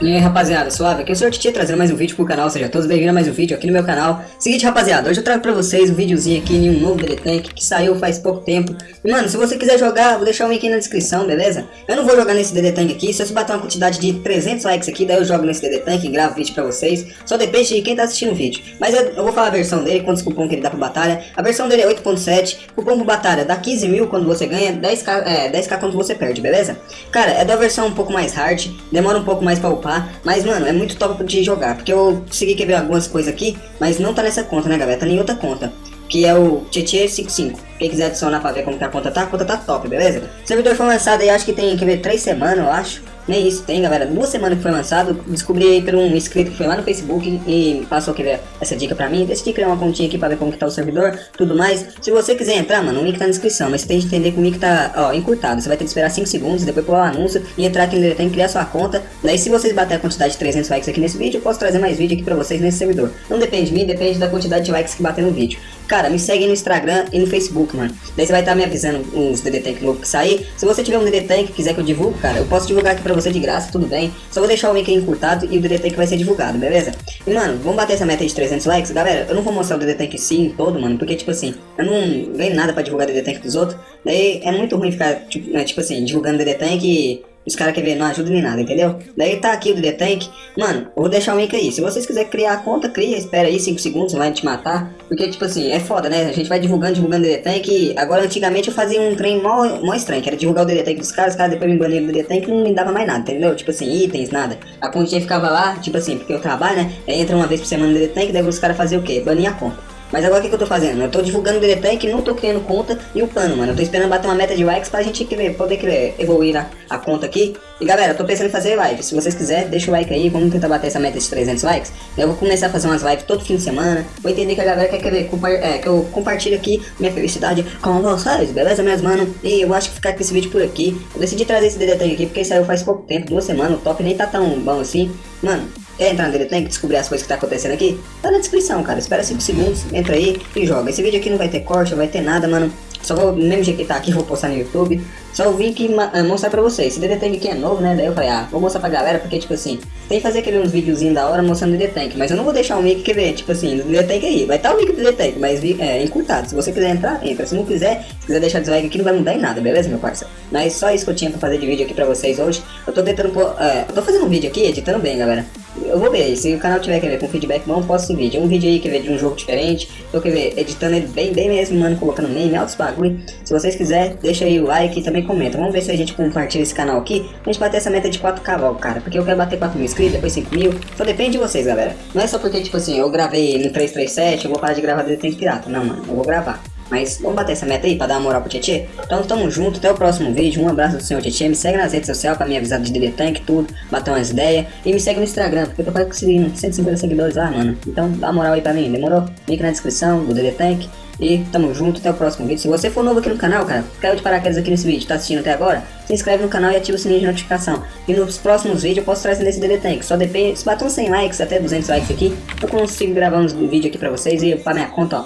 E aí rapaziada, suave? Aqui é o Sr. Titi trazendo mais um vídeo pro canal, seja todos bem-vindos a mais um vídeo aqui no meu canal Seguinte rapaziada, hoje eu trago pra vocês um videozinho aqui em um novo Tank que saiu faz pouco tempo E mano, se você quiser jogar, vou deixar o link aí na descrição, beleza? Eu não vou jogar nesse DD Tank aqui, se bater uma quantidade de 300 likes aqui, daí eu jogo nesse DD Tank e gravo vídeo pra vocês Só depende de quem tá assistindo o vídeo Mas eu, eu vou falar a versão dele, quantos cupom que ele dá pra batalha A versão dele é 8.7, cupom pro batalha dá 15 mil quando você ganha, 10k, é, 10k quando você perde, beleza? Cara, é da versão um pouco mais hard, demora um pouco mais pra upar Mas mano, é muito top de jogar, porque eu consegui ver algumas coisas aqui, mas não tá nessa conta, né, galera? Tá em outra conta, que é o Tietê55. Quem quiser adicionar pra ver como que a conta tá, a conta tá top, beleza? O servidor foi lançado aí, acho que tem, que ver, 3 semanas, eu acho. Nem isso tem, galera. Duas semanas que foi lançado, descobri aí por um inscrito que foi lá no Facebook e passou que essa dica pra mim. Decidi criar uma continha aqui pra ver como que tá o servidor, tudo mais. Se você quiser entrar, mano, o link tá na descrição, mas você tem que entender que o link tá, ó, encurtado. Você vai ter que esperar 5 segundos, depois pular o anúncio e entrar aqui no tem que criar sua conta. Daí se vocês bater a quantidade de 300 likes aqui nesse vídeo, eu posso trazer mais vídeo aqui pra vocês nesse servidor. Não depende de mim, depende da quantidade de likes que bater no vídeo. Cara, me segue no Instagram e no Facebook, mano. Daí você vai estar tá me avisando uns DD Tank novo que sair. Se você tiver um DD Tank que quiser que eu divulgue, cara, eu posso divulgar aqui pra você de graça, tudo bem. Só vou deixar o link aí encurtado e o DD Tank vai ser divulgado, beleza? E, mano, vamos bater essa meta de 300 likes. Galera, eu não vou mostrar o DD Tank sim todo, mano, porque, tipo assim, eu não ganho nada pra divulgar o DD Tank dos outros. Daí é muito ruim ficar, tipo, né, tipo assim, divulgando DD Tank e os caras ver, não ajuda nem nada, entendeu? Daí tá aqui o DD Tank. Mano, eu vou deixar o link aí. Se vocês quiserem criar a conta, cria, espera aí 5 segundos, vai te matar. Porque, tipo assim, é foda, né? A gente vai divulgando, divulgando o DD Tank. Agora, antigamente eu fazia um trem mó, mó estranho, que era divulgar o DD Tank dos caras, os caras depois me baniram do DD Tank não me dava mais nada, entendeu? Tipo assim, itens, nada. A continha ficava lá, tipo assim, porque eu trabalho, né? Aí entra uma vez por semana no DD Tank, daí os caras faziam o quê? Banir a conta. Mas agora o que, que eu tô fazendo? Eu tô divulgando o DD Tank, não tô criando conta e upando, mano. Eu tô esperando bater uma meta de likes pra gente querer, poder querer evoluir a, a conta aqui. E galera, eu tô pensando em fazer live. Se vocês quiserem, deixa o like aí. Vamos tentar bater essa meta de 300 likes. Eu vou começar a fazer umas lives todo fim de semana. Vou entender que a galera quer querer é, que eu compartilhe aqui minha felicidade com vocês, beleza, meus mano? E eu acho que ficar com esse vídeo por aqui. Eu decidi trazer esse DD Tank aqui porque saiu faz pouco tempo, duas semanas. O top nem tá tão bom assim. Mano, Quer entrar no DD Tank, descobrir as coisas que tá acontecendo aqui? Tá na descrição, cara. Espera 5 segundos, entra aí e joga. Esse vídeo aqui não vai ter corte, não vai ter nada, mano. Só vou, mesmo jeito que tá aqui, vou postar no YouTube. Só vim aqui uh, mostrar pra vocês. Esse DD Tank aqui é novo, né? Daí eu falei, ah, vou mostrar pra galera, porque, tipo assim, tem que fazer aquele uns videozinhos da hora mostrando o DD Tank. Mas eu não vou deixar o link, quer ver, tipo assim, do DD Tank aí. Vai estar tá o link do DD Tank, mas é encurtado. Se você quiser entrar, entra. Se não quiser, se quiser deixar dislike aqui, não vai mudar em nada, beleza, meu parceiro? Mas só isso que eu tinha pra fazer de vídeo aqui pra vocês hoje. Eu tô tentando, uh, eu tô fazendo um vídeo aqui, editando bem, galera. Eu vou ver, se o canal tiver, quer ver, com feedback bom, posso vídeo. Um vídeo aí, quer ver, de um jogo diferente. Tô, quer ver, editando ele bem, bem mesmo, mano, colocando meme, altos bagulho. Se vocês quiserem, deixa aí o like e também comenta. Vamos ver se a gente compartilha esse canal aqui. A gente bater essa meta de 4k logo, cara. Porque eu quero bater 4 mil inscritos, depois 5 mil. Só depende de vocês, galera. Não é só porque, tipo assim, eu gravei no 337, eu vou parar de gravar Detente Pirata. Não, mano, eu vou gravar. Mas vamos bater essa meta aí pra dar uma moral pro Tietê? Então tamo junto, até o próximo vídeo. Um abraço do senhor Tietê. Me segue nas redes sociais pra me avisar de DD Tank, tudo, bater umas ideias. E me segue no Instagram, porque eu tô quase conseguindo 150 seguidores lá, mano. Então dá uma moral aí pra mim, demorou? Link na descrição do DD Tank. E tamo junto, até o próximo vídeo. Se você for novo aqui no canal, cara, caiu de paraquedas aqui nesse vídeo, tá assistindo até agora, se inscreve no canal e ativa o sininho de notificação. E nos próximos vídeos eu posso trazer nesse DD Tank. Só depende, se uns 100 likes, até 200 likes aqui, eu consigo gravar uns vídeos aqui pra vocês e pra minha conta, ó,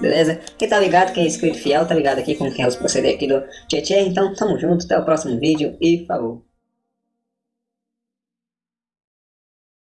beleza? Quem tá ligado, quem é inscrito fiel, tá ligado aqui como que é os proceder aqui do Tietê. Então, tamo junto, até o próximo vídeo e falou.